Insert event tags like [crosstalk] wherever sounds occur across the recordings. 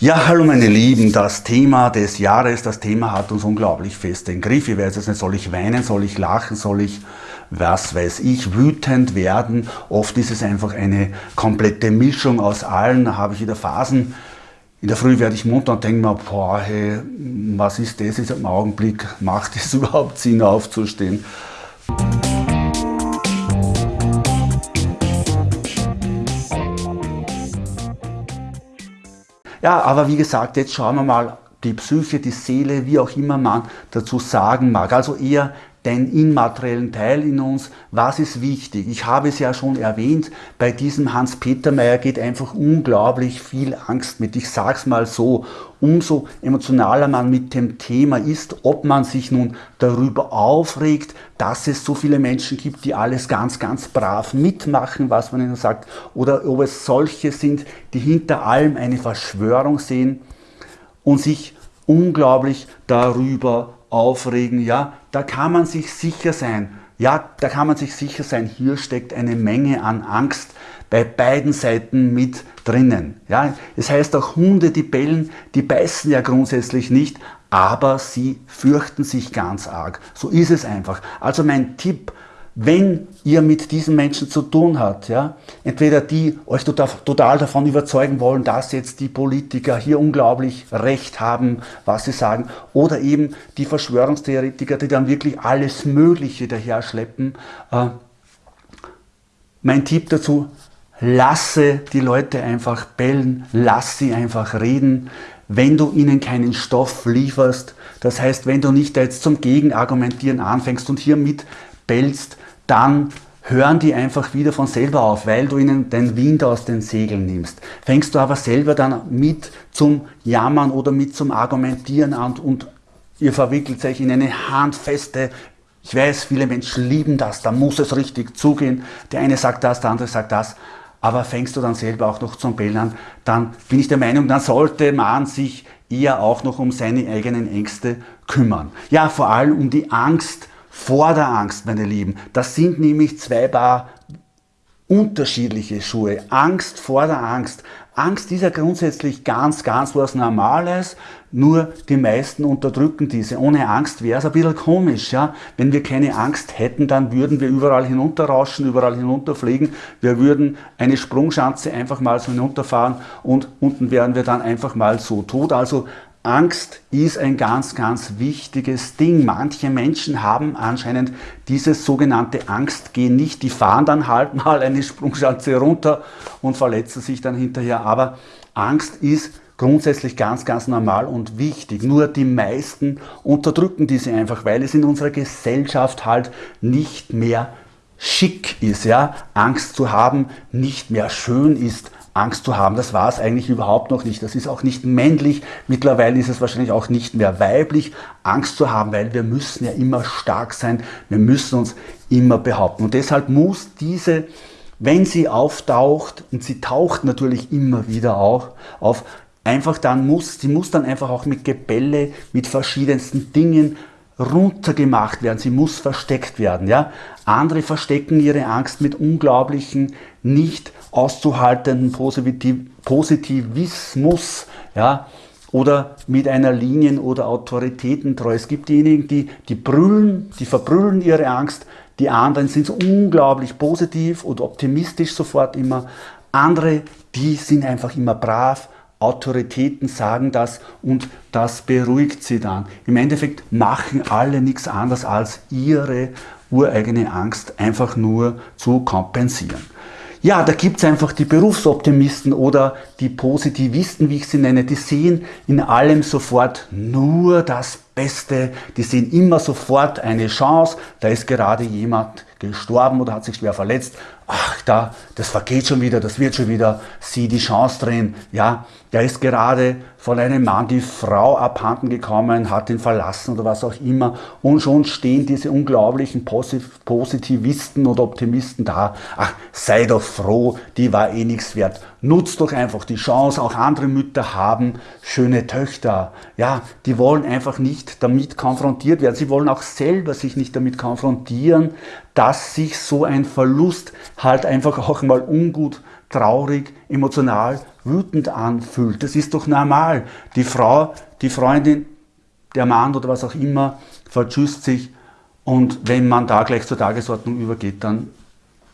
Ja, hallo meine Lieben, das Thema des Jahres, das Thema hat uns unglaublich fest den Griff. Ich weiß jetzt nicht, soll ich weinen, soll ich lachen, soll ich, was weiß ich, wütend werden. Oft ist es einfach eine komplette Mischung aus allen. Da habe ich wieder Phasen. In der Früh werde ich munter und denke mir, boah, hey, was ist das jetzt im Augenblick? Macht es [laughs] überhaupt Sinn aufzustehen? Ja, aber wie gesagt, jetzt schauen wir mal die Psyche, die Seele, wie auch immer man dazu sagen mag. Also eher den immateriellen Teil in uns. Was ist wichtig? Ich habe es ja schon erwähnt, bei diesem Hans-Peter Meyer geht einfach unglaublich viel Angst mit. Ich sage es mal so, umso emotionaler man mit dem Thema ist, ob man sich nun darüber aufregt, dass es so viele Menschen gibt, die alles ganz, ganz brav mitmachen, was man ihnen sagt, oder ob es solche sind, die hinter allem eine Verschwörung sehen und sich unglaublich darüber aufregen, ja, da kann man sich sicher sein, ja, da kann man sich sicher sein, hier steckt eine Menge an Angst bei beiden Seiten mit drinnen. Ja, es heißt auch Hunde, die bellen, die beißen ja grundsätzlich nicht, aber sie fürchten sich ganz arg. So ist es einfach. Also mein Tipp, wenn ihr mit diesen Menschen zu tun habt, ja, entweder die euch total, davon überzeugen wollen, dass jetzt die Politiker hier unglaublich Recht haben, was sie sagen, oder eben die Verschwörungstheoretiker, die dann wirklich alles Mögliche daher schleppen. Äh, mein Tipp dazu, lasse die Leute einfach bellen, lass sie einfach reden, wenn du ihnen keinen Stoff lieferst, das heißt, wenn du nicht jetzt zum Gegenargumentieren anfängst und hier mit bellst, dann hören die einfach wieder von selber auf, weil du ihnen den Wind aus den Segeln nimmst. Fängst du aber selber dann mit zum Jammern oder mit zum Argumentieren an und ihr verwickelt euch in eine handfeste, ich weiß, viele Menschen lieben das, da muss es richtig zugehen. Der eine sagt das, der andere sagt das. Aber fängst du dann selber auch noch zum Bellen an, dann bin ich der Meinung, dann sollte man sich eher auch noch um seine eigenen Ängste kümmern. Ja, vor allem um die Angst vor der Angst, meine Lieben. Das sind nämlich zwei Paar unterschiedliche Schuhe. Angst vor der Angst. Angst ist ja grundsätzlich ganz, ganz was Normales, nur die meisten unterdrücken diese. Ohne Angst wäre es ein bisschen komisch. Ja? Wenn wir keine Angst hätten, dann würden wir überall hinunterrauschen, überall hinunterfliegen. Wir würden eine Sprungschanze einfach mal so hinunterfahren und unten wären wir dann einfach mal so tot. Also Angst ist ein ganz, ganz wichtiges Ding. Manche Menschen haben anscheinend dieses sogenannte Angstgehen nicht. Die fahren dann halt [laughs] mal eine Sprungschanze runter und verletzen sich dann hinterher. Aber Angst ist grundsätzlich ganz, ganz normal und wichtig. Nur die meisten unterdrücken diese einfach, weil es in unserer Gesellschaft halt nicht mehr schick ist, ja, Angst zu haben, nicht mehr schön ist, Angst zu haben. Das war es eigentlich überhaupt noch nicht. Das ist auch nicht männlich. Mittlerweile ist es wahrscheinlich auch nicht mehr weiblich, Angst zu haben, weil wir müssen ja immer stark sein. Wir müssen uns immer behaupten. Und deshalb muss diese, wenn sie auftaucht, und sie taucht natürlich immer wieder auch auf, einfach dann muss, sie muss dann einfach auch mit Gebälle, mit verschiedensten Dingen runtergemacht werden, sie muss versteckt werden. Ja? Andere verstecken ihre Angst mit unglaublichen, nicht auszuhaltenden Positivismus ja? oder mit einer Linien- oder Autoritätentreu. Es gibt diejenigen, die, die brüllen, die verbrüllen ihre Angst, die anderen sind unglaublich positiv und optimistisch sofort immer. Andere, die sind einfach immer brav, Autoritäten sagen das und das beruhigt sie dann. Im Endeffekt machen alle nichts anderes als ihre ureigene Angst einfach nur zu kompensieren. Ja, da gibt es einfach die Berufsoptimisten oder die Positivisten, wie ich sie nenne, die sehen in allem sofort nur das Beste, die sehen immer sofort eine Chance, da ist gerade jemand gestorben oder hat sich schwer verletzt, ach da, das vergeht schon wieder, das wird schon wieder, sieh die Chance drin, ja, der ist gerade von einem Mann die Frau abhanden gekommen, hat ihn verlassen oder was auch immer. Und schon stehen diese unglaublichen Positivisten oder Optimisten da, ach, sei doch froh, die war eh nichts wert, nutz doch einfach die Chance, auch andere Mütter haben schöne Töchter, ja, die wollen einfach nicht damit konfrontiert werden, sie wollen auch selber sich nicht damit konfrontieren, dass sich so ein Verlust halt einfach auch mal ungut traurig, emotional, wütend anfühlt. Das ist doch normal. Die Frau, die Freundin, der Mann oder was auch immer verschüsst sich und wenn man da gleich zur Tagesordnung übergeht, dann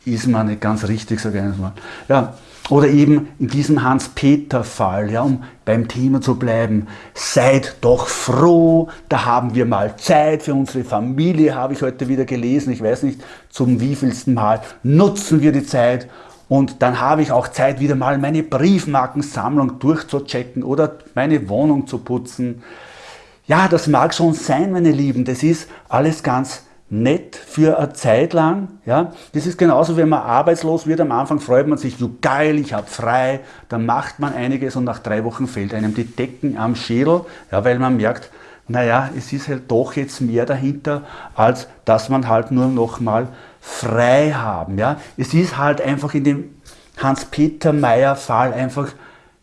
ist man nicht ganz richtig, sage ich einmal. Ja, oder eben in diesem Hans-Peter-Fall, ja, um beim Thema zu bleiben, seid doch froh, da haben wir mal Zeit für unsere Familie, habe ich heute wieder gelesen, ich weiß nicht zum wievielsten Mal, nutzen wir die Zeit. Und dann habe ich auch Zeit, wieder mal meine Briefmarkensammlung durchzuchecken oder meine Wohnung zu putzen. Ja, das mag schon sein, meine Lieben, das ist alles ganz nett für eine Zeit lang. Ja? Das ist genauso, wenn man arbeitslos wird. Am Anfang freut man sich, so geil, ich habe frei. Dann macht man einiges und nach drei Wochen fällt einem die Decken am Schädel, ja, weil man merkt, naja, es ist halt doch jetzt mehr dahinter, als dass man halt nur noch mal frei haben. Ja? Es ist halt einfach in dem Hans-Peter Meyer-Fall einfach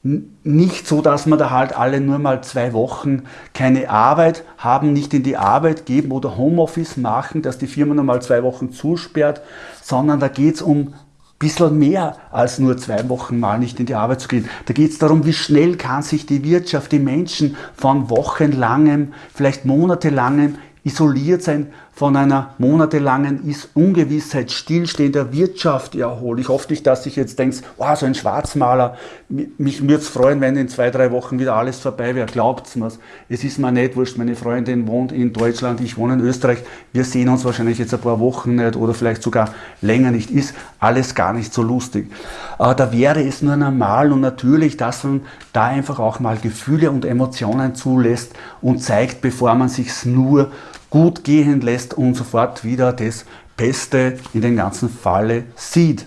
nicht so, dass man da halt alle nur mal zwei Wochen keine Arbeit haben, nicht in die Arbeit geben oder Homeoffice machen, dass die Firma nur mal zwei Wochen zusperrt, sondern da geht es um ein bisschen mehr als nur zwei Wochen mal nicht in die Arbeit zu gehen. Da geht es darum, wie schnell kann sich die Wirtschaft, die Menschen von wochenlangem, vielleicht monatelangem isoliert sein von einer monatelangen Ungewissheit, stillstehender Wirtschaft erholen. Ich hoffe nicht, dass ich jetzt denke, oh, so ein Schwarzmaler, mich würde es freuen, wenn in zwei, drei Wochen wieder alles vorbei wäre. Glaubt es mir. Es ist mir nicht wurscht, meine Freundin wohnt in Deutschland, ich wohne in Österreich. Wir sehen uns wahrscheinlich jetzt ein paar Wochen nicht oder vielleicht sogar länger nicht. Ist alles gar nicht so lustig. Aber da wäre es nur normal und natürlich, dass man da einfach auch mal Gefühle und Emotionen zulässt und zeigt, bevor man sich nur gut gehen lässt und sofort wieder das Beste in den ganzen Falle sieht.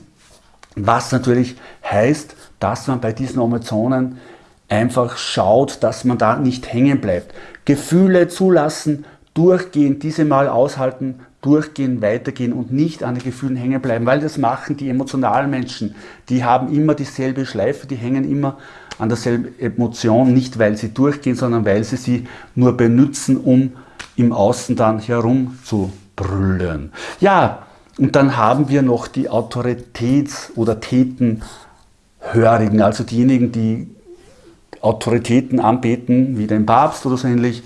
Was natürlich heißt, dass man bei diesen Emotionen einfach schaut, dass man da nicht hängen bleibt. Gefühle zulassen, durchgehen, diese mal aushalten, durchgehen, weitergehen und nicht an den Gefühlen hängen bleiben, weil das machen die emotionalen Menschen. Die haben immer dieselbe Schleife, die hängen immer an derselben Emotion, nicht weil sie durchgehen, sondern weil sie sie nur benutzen, um im Außen dann herumzubrüllen. Ja, und dann haben wir noch die Autoritäts- oder Tätenhörigen, also diejenigen, die Autoritäten anbeten, wie den Papst oder so ähnlich.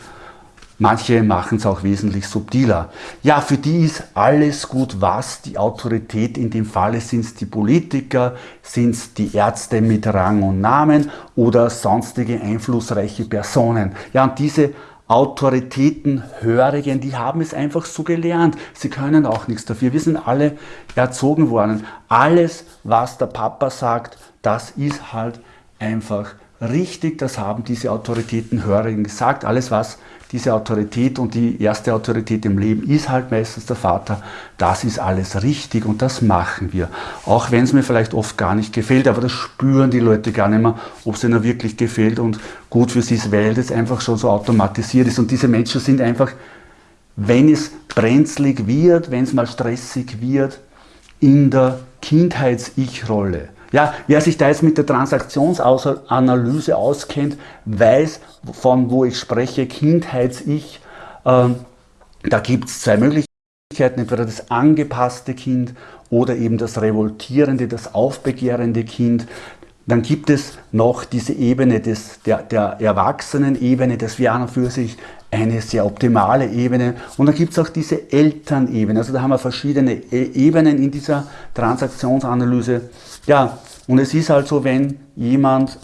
Manche machen es auch wesentlich subtiler. Ja, für die ist alles gut, was die Autorität, in dem Falle sind es die Politiker, sind es die Ärzte mit Rang und Namen oder sonstige einflussreiche Personen. Ja, und diese Autoritätenhörigen, die haben es einfach so gelernt. Sie können auch nichts dafür. Wir sind alle erzogen worden. Alles, was der Papa sagt, das ist halt einfach richtig. Das haben diese Autoritätenhörigen gesagt. Alles, was diese Autorität und die erste Autorität im Leben ist halt meistens der Vater. Das ist alles richtig und das machen wir. Auch wenn es mir vielleicht oft gar nicht gefällt, aber das spüren die Leute gar nicht mehr, ob es ihnen wirklich gefällt und gut für sie ist, weil das einfach schon so automatisiert ist. Und diese Menschen sind einfach, wenn es brenzlig wird, wenn es mal stressig wird, in der Kindheits-Ich-Rolle. Ja, wer sich da jetzt mit der Transaktionsanalyse auskennt, weiß, von wo ich spreche, Kindheits-Ich. Ähm, da gibt es zwei Möglichkeiten, entweder das angepasste Kind oder eben das revoltierende, das aufbegehrende Kind. Dann gibt es noch diese Ebene des, der, der Erwachsenen-Ebene, das und für sich eine sehr optimale Ebene. Und dann gibt es auch diese Elternebene. Also da haben wir verschiedene e-, Ebenen in dieser Transaktionsanalyse. Ja, und es ist halt so, wenn jemand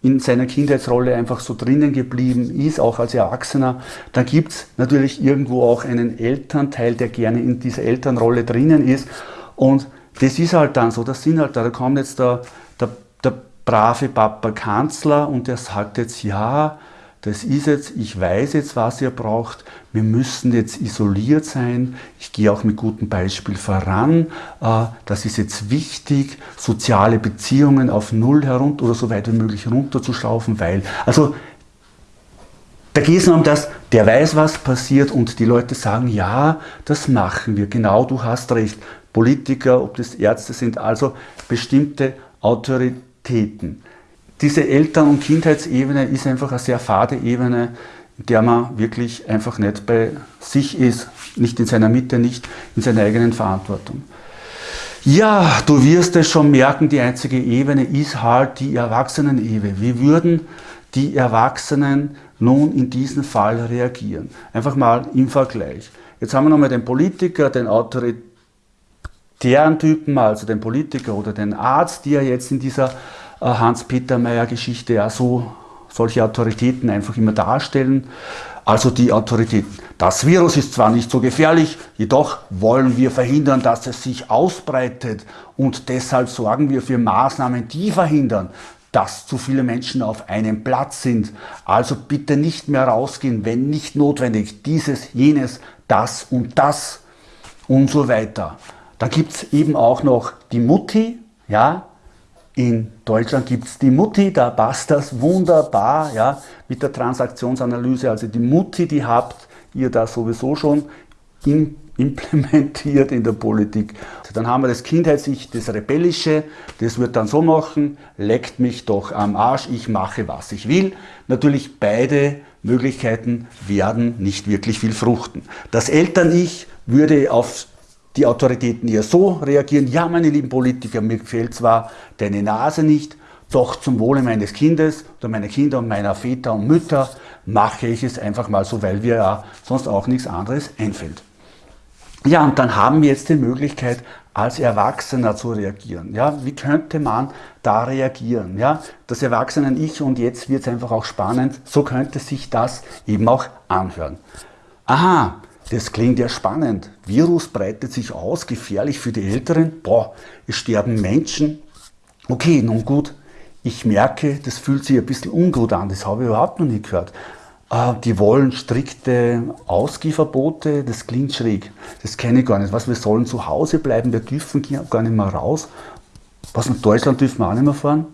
in seiner Kindheitsrolle einfach so drinnen geblieben ist, auch als Erwachsener, dann gibt es natürlich irgendwo auch einen Elternteil, der gerne in dieser Elternrolle drinnen ist. Und das ist halt dann so, das sind halt da, da kommt jetzt der, der, der brave Papa Kanzler und der sagt jetzt, ja, das ist jetzt, ich weiß jetzt, was ihr braucht, wir müssen jetzt isoliert sein, ich gehe auch mit gutem Beispiel voran, äh, das ist jetzt wichtig, soziale Beziehungen auf Null herunter oder so weit wie möglich runterzuschrauben, weil, also da geht es nur um das, der weiß, was passiert und die Leute sagen, ja, das machen wir, genau, du hast recht, Politiker, ob das Ärzte sind, also bestimmte Autoritäten diese Eltern- und Kindheitsebene ist einfach eine sehr fade Ebene, in der man wirklich einfach nicht bei sich ist, nicht in seiner Mitte, nicht in seiner eigenen Verantwortung. Ja, du wirst es schon merken, die einzige Ebene ist halt die Erwachsenen-Ebene. Wie würden die Erwachsenen nun in diesem Fall reagieren? Einfach mal im Vergleich. Jetzt haben wir nochmal den Politiker, den autoritären Typen, also den Politiker oder den Arzt, die ja jetzt in dieser Hans-Peter Meyer-Geschichte ja so solche Autoritäten einfach immer darstellen. Also die Autoritäten. Das Virus ist zwar nicht so gefährlich, jedoch wollen wir verhindern, dass es sich ausbreitet und deshalb sorgen wir für Maßnahmen, die verhindern, dass zu viele Menschen auf einem Platz sind. Also bitte nicht mehr rausgehen, wenn nicht notwendig. Dieses, jenes, das und das und so weiter. Da gibt es eben auch noch die Mutti, ja, in Deutschland gibt es die Mutti, da passt das wunderbar ja, mit der Transaktionsanalyse. Also die Mutti, die habt ihr da sowieso schon in, implementiert in der Politik. Dann haben wir das Kindheits-Ich, das Rebellische, das wird dann so machen, leckt mich doch am Arsch, ich mache, was ich will. Natürlich beide Möglichkeiten werden nicht wirklich viel fruchten. Das Eltern-Ich würde auf die Autoritäten eher so reagieren, ja meine lieben Politiker, mir gefällt zwar deine Nase nicht, doch zum Wohle meines Kindes oder meiner Kinder und meiner Väter und Mütter mache ich es einfach mal so, weil mir ja sonst auch nichts anderes einfällt. Ja, und dann haben wir jetzt die Möglichkeit, als Erwachsener zu reagieren. Ja, wie könnte man da reagieren? Ja, das Erwachsenen-Ich und jetzt wird es einfach auch spannend, so könnte sich das eben auch anhören. Aha, das klingt ja spannend. Virus breitet sich aus, gefährlich für die Älteren. Boah, es sterben Menschen. Okay, nun gut. Ich merke, das fühlt sich ein bisschen ungut an. Das habe ich überhaupt noch nie gehört. Äh, die wollen strikte Ausgehverbote. Das klingt schräg. Das kenne ich gar nicht. Was, wir sollen zu Hause bleiben. Wir dürfen gar nicht mehr raus. Was, in Deutschland dürfen wir auch nicht mehr fahren?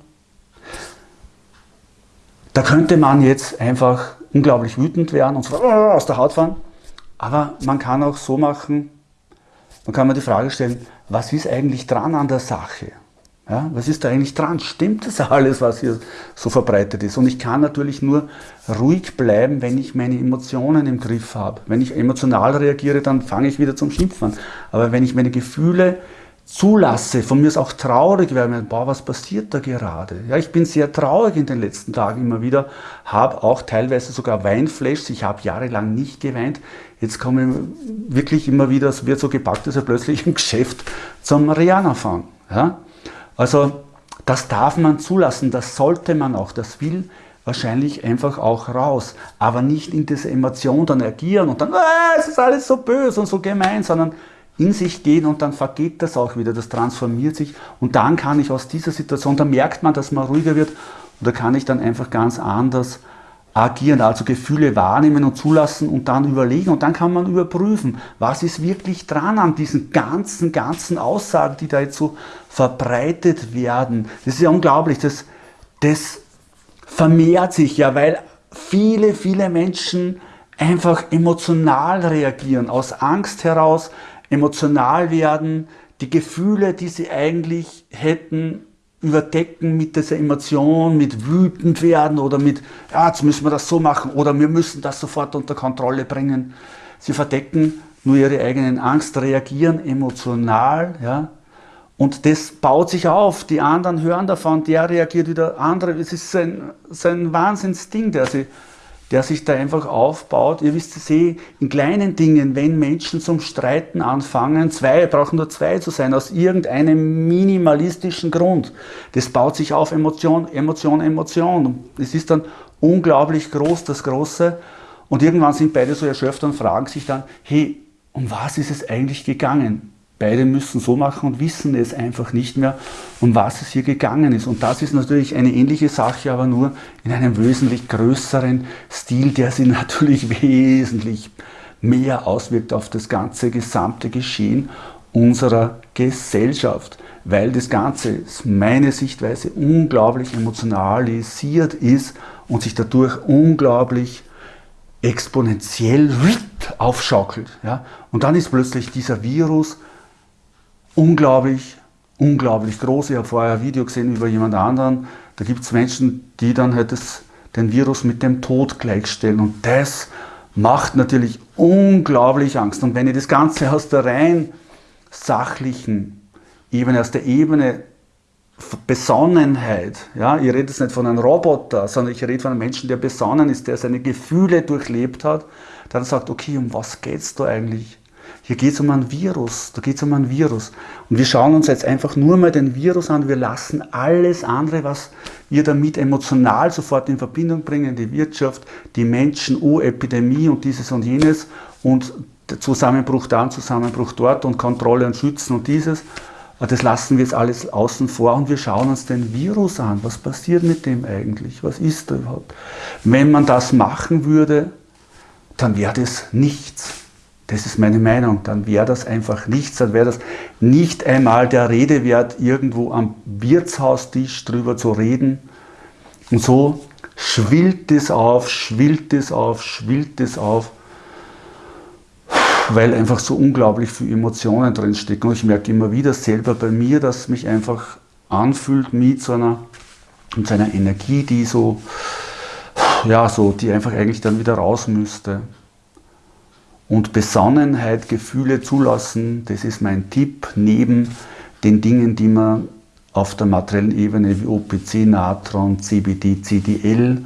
Da könnte man jetzt einfach unglaublich wütend werden und so aus der Haut fahren. Aber man kann auch so machen, man kann mir die Frage stellen, was ist eigentlich dran an der Sache? Ja, was ist da eigentlich dran? Stimmt das alles, was hier so verbreitet ist? Und ich kann natürlich nur ruhig bleiben, wenn ich meine Emotionen im Griff habe. Wenn ich emotional reagiere, dann fange ich wieder zum Schimpfen an. Aber wenn ich meine Gefühle zulasse, von mir ist auch traurig werden, boah, was passiert da gerade? Ja, ich bin sehr traurig in den letzten Tagen immer wieder, habe auch teilweise sogar Weinflashs, ich habe jahrelang nicht geweint, jetzt komme ich wirklich immer wieder, es wird so gepackt, dass er plötzlich im Geschäft zum Rihanna fahren. Ja? Also das darf man zulassen, das sollte man auch, das will wahrscheinlich einfach auch raus, aber nicht in diese Emotion dann agieren und dann, ah, es ist alles so böse und so gemein, sondern in sich gehen und dann vergeht das auch wieder, das transformiert sich und dann kann ich aus dieser Situation, da merkt man, dass man ruhiger wird und da kann ich dann einfach ganz anders agieren, also Gefühle wahrnehmen und zulassen und dann überlegen und dann kann man überprüfen, was ist wirklich dran an diesen ganzen, ganzen Aussagen, die da jetzt so verbreitet werden. Das ist ja unglaublich, das, das vermehrt sich ja, weil viele, viele Menschen einfach emotional reagieren, aus Angst heraus, emotional werden, die Gefühle, die sie eigentlich hätten, überdecken mit dieser Emotion, mit wütend werden oder mit, ja, jetzt müssen wir das so machen oder wir müssen das sofort unter Kontrolle bringen. Sie verdecken nur ihre eigenen Angst, reagieren emotional, ja, und das baut sich auf. Die anderen hören davon, der reagiert wieder, andere. Es ist sein, sein Wahnsinnsding, der sie der sich da einfach aufbaut. Ihr wisst es eh, in kleinen Dingen, wenn Menschen zum Streiten anfangen, zwei, brauchen nur zwei zu sein, aus irgendeinem minimalistischen Grund. Das baut sich auf Emotion, Emotion, Emotion. Es ist dann unglaublich groß, das Große. Und irgendwann sind beide so erschöpft und fragen sich dann, hey, um was ist es eigentlich gegangen? Beide müssen so machen und wissen es einfach nicht mehr, um was es hier gegangen ist. Und das ist natürlich eine ähnliche Sache, aber nur in einem wesentlich größeren Stil, der sich [laughs] natürlich wesentlich mehr auswirkt auf das ganze gesamte Geschehen unserer Gesellschaft, weil das Ganze, meine Sichtweise, unglaublich emotionalisiert ist und sich dadurch unglaublich exponentiell aufschaukelt. Ja? Und dann ist plötzlich dieser Virus unglaublich, unglaublich groß. Ich habe vorher ein Video gesehen über jemand anderen. Da gibt es Menschen, die dann halt das, den Virus mit dem Tod gleichstellen. Und das macht natürlich unglaublich Angst. Und wenn ich das Ganze [laughs] aus der rein sachlichen Ebene, aus der Ebene Besonnenheit. Ja, ich rede jetzt nicht von einem Roboter, sondern ich rede von einem Menschen, der besonnen ist, der seine Gefühle durchlebt hat, dann sagt, okay, um was geht es da eigentlich? Hier geht es um ein Virus, da geht es um ein Virus. Und wir schauen uns jetzt einfach nur mal den Virus an, wir lassen alles andere, was wir damit emotional sofort in Verbindung bringen, die Wirtschaft, die Menschen, oh, Epidemie und dieses und jenes und Zusammenbruch da und Zusammenbruch dort und Kontrolle und Schützen und dieses. Das lassen wir jetzt alles außen vor und wir schauen uns den Virus an. Was passiert mit dem eigentlich? Was ist da überhaupt? Wenn man das machen würde, dann wäre das nichts. Das ist meine Meinung. Dann wäre das einfach nichts. Dann wäre das nicht einmal der Rede wert, irgendwo am Wirtshaustisch drüber zu reden. Und so schwillt es auf, schwillt es auf, schwillt es auf weil einfach so unglaublich viele Emotionen drinstecken. Und ich merke immer wieder selber bei mir, dass mich einfach anfühlt mit so einer, mit so einer Energie, die so, ja, so, die einfach eigentlich dann wieder raus müsste. Und Besonnenheit, Gefühle zulassen, das ist mein Tipp, neben den Dingen, die man auf der materiellen Ebene wie OPC, Natron, CBD, CDL,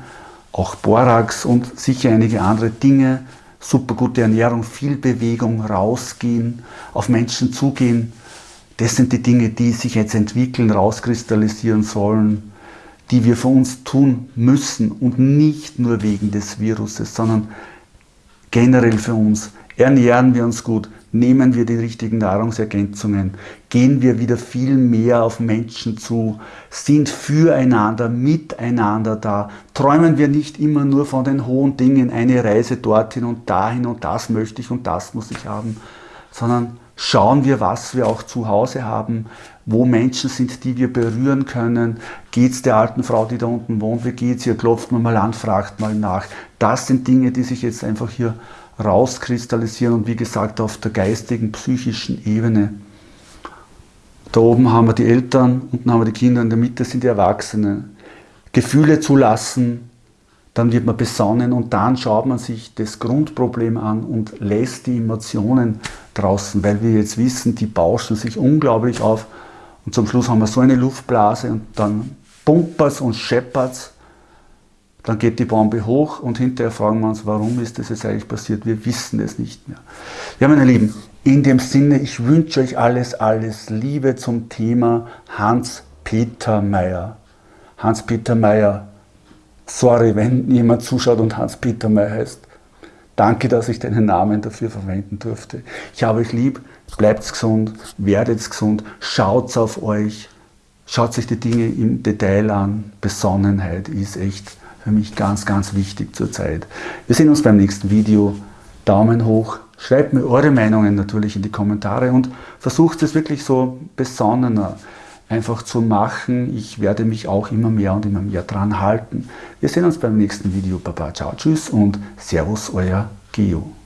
auch Borax und sicher einige andere Dinge super gute Ernährung, viel Bewegung, rausgehen, auf Menschen zugehen. Das sind die Dinge, die sich jetzt entwickeln, rauskristallisieren sollen, die wir für uns tun müssen und nicht nur wegen des Viruses, sondern generell für uns. Ernähren wir uns gut, nehmen wir die richtigen Nahrungsergänzungen, gehen wir wieder viel mehr auf Menschen zu, sind füreinander, miteinander da, träumen wir nicht immer nur von den hohen Dingen, eine Reise dorthin und dahin und das möchte ich und das muss ich haben, sondern schauen wir, was wir auch zu Hause haben, wo Menschen sind, die wir berühren können. Geht es der alten Frau, die da unten wohnt, wie geht es ihr? Klopft man mal an, fragt mal nach. Das sind Dinge, die sich jetzt einfach hier rauskristallisieren und wie gesagt auf der geistigen, psychischen Ebene. Da oben haben wir die Eltern, unten haben wir die Kinder, in der Mitte sind die Erwachsenen. Gefühle zulassen, dann wird man besonnen und dann schaut man sich das Grundproblem an und lässt die Emotionen draußen, weil wir jetzt wissen, die bauschen sich unglaublich auf und zum Schluss haben wir so eine Luftblase und dann pumpers und scheppert's dann geht die Bombe hoch und hinterher fragen wir uns, warum ist das jetzt eigentlich passiert? Wir wissen es nicht mehr. Ja, meine Lieben, in dem Sinne, ich wünsche euch alles, alles Liebe zum Thema Hans-Peter Meyer. Hans-Peter Meyer, sorry, wenn jemand zuschaut und Hans-Peter Meyer heißt. Danke, dass ich deinen Namen dafür verwenden durfte. Ich habe euch lieb, bleibt gesund, werdet gesund, schaut auf euch, schaut sich die Dinge im Detail an. Besonnenheit ist echt für mich ganz, ganz wichtig zurzeit. Wir sehen uns beim nächsten Video. Daumen hoch. Schreibt mir eure Meinungen natürlich in die Kommentare und versucht es wirklich so besonnener einfach zu machen. Ich werde mich auch immer mehr und immer mehr dran halten. Wir sehen uns beim nächsten Video. Baba, ciao, tschüss und Servus, euer Geo.